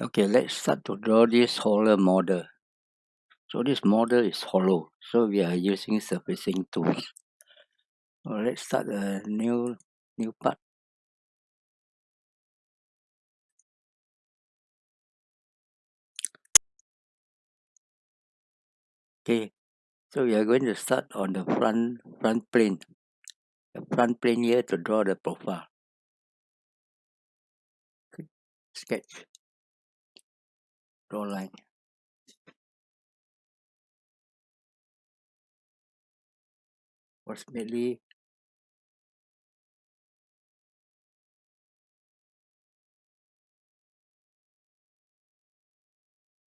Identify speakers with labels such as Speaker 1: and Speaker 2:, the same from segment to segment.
Speaker 1: Okay, let's start to draw this hollow model. So this model is hollow. So we are using surfacing tools. Let's start a new new part. Okay, so we are going to start on the front front plane. The front plane here to draw the profile. Sketch. Draw line. Approximately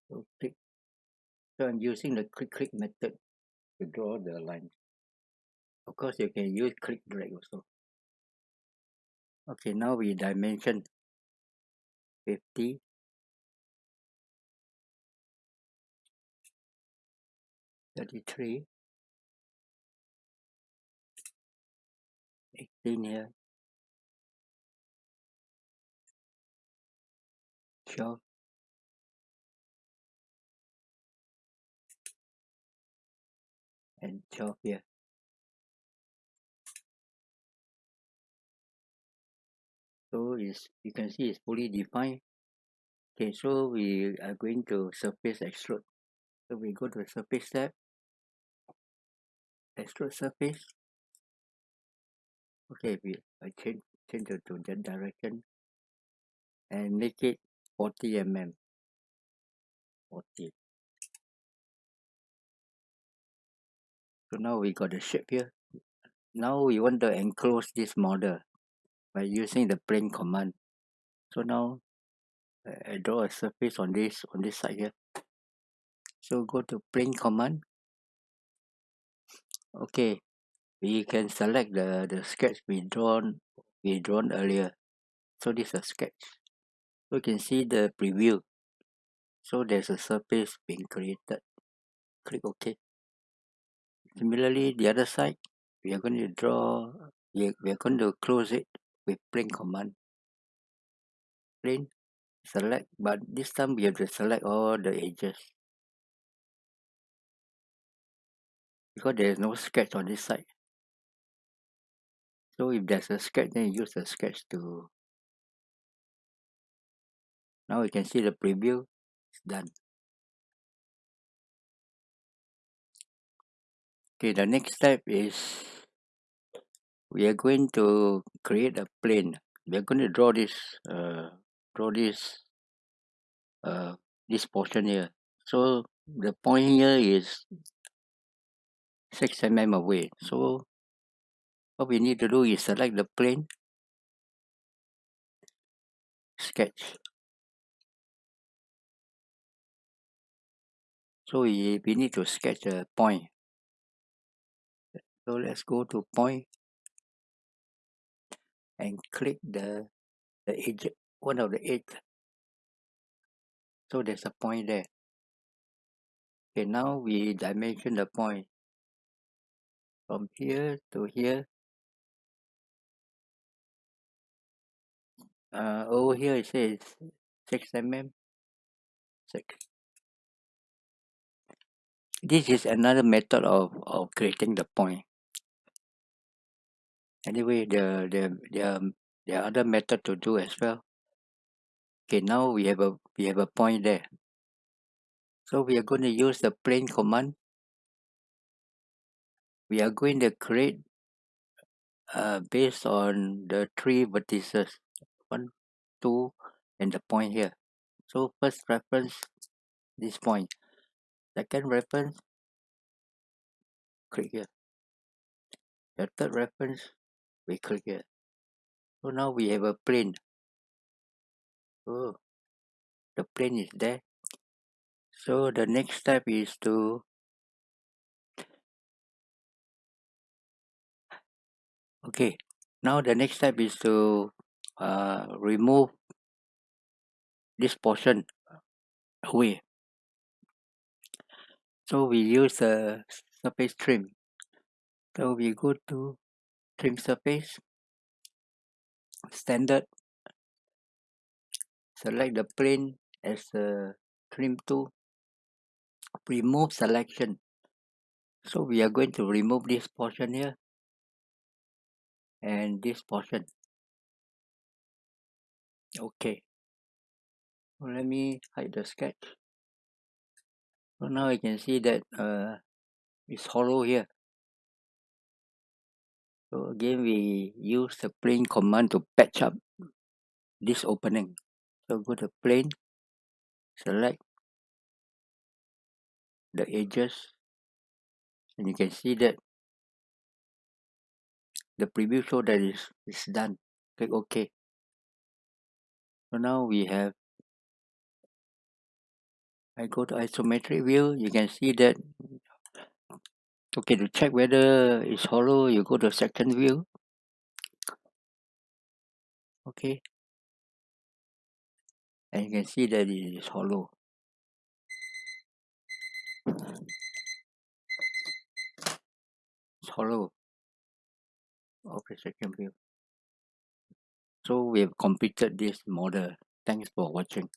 Speaker 1: so click. So I'm using the click click method to draw the line. Of course, you can use click drag also. Okay, now we dimension 50 33 18 here 12 and 12 here so is you can see it's fully defined okay so we are going to surface extrude. So we go to surface tab extrude surface. Okay we I change change it to that direction. And make it 40 mm 40 so now we got the shape here. Now we want to enclose this model by using the plane command. So now I draw a surface on this on this side here. So go to plane command. Okay we can select the the sketch we drawn we drawn earlier. So this is a sketch. So you can see the preview. So there's a surface being created. Click ok. Similarly the other side we are going to draw we are, we are going to close it with plane command. Plane select but this time we have to select all the edges. Because there is no sketch on this side. So if there's a sketch then use the sketch to now you can see the preview it's done. Okay the next step is we are going to create a plane. We are going to draw this uh, draw this uh, this portion here. So the point here is 6 mm away. So what we need to do is select the plane sketch. So we, we need to sketch a point. So let's go to point and click the the edge one of the edge so there's a point there. Okay now we dimension the point. From here to here. Uh, over here it says 6 mm 6 this is another method of, of creating the point. Anyway the the there are other method to do as well okay now we have a we have a point there. So we are going to use the plane command. We are going to create uh, based on the three vertices. One two and the point here. So first reference this point. point second reference click here. The third reference we click here. So now we have a plane oh the plane is there. So the next step is to okay now the next step is to uh, remove this portion away. So we use a surface trim. So we go to trim surface standard select the plane as a trim tool remove selection. So we are going to remove this portion here and this portion. Okay. Let me hide the sketch. So now you can see that uh, it's hollow here. So again we use the plane command to patch up this opening so go to plane select the edges and you can see that the preview show that is is done. Click ok. So now we have I go to isometric view you can see that okay to check whether it's hollow you go to section view. Okay and you can see that it is hollow. It's hollow. Okay section view. So we have completed this model. Thanks for watching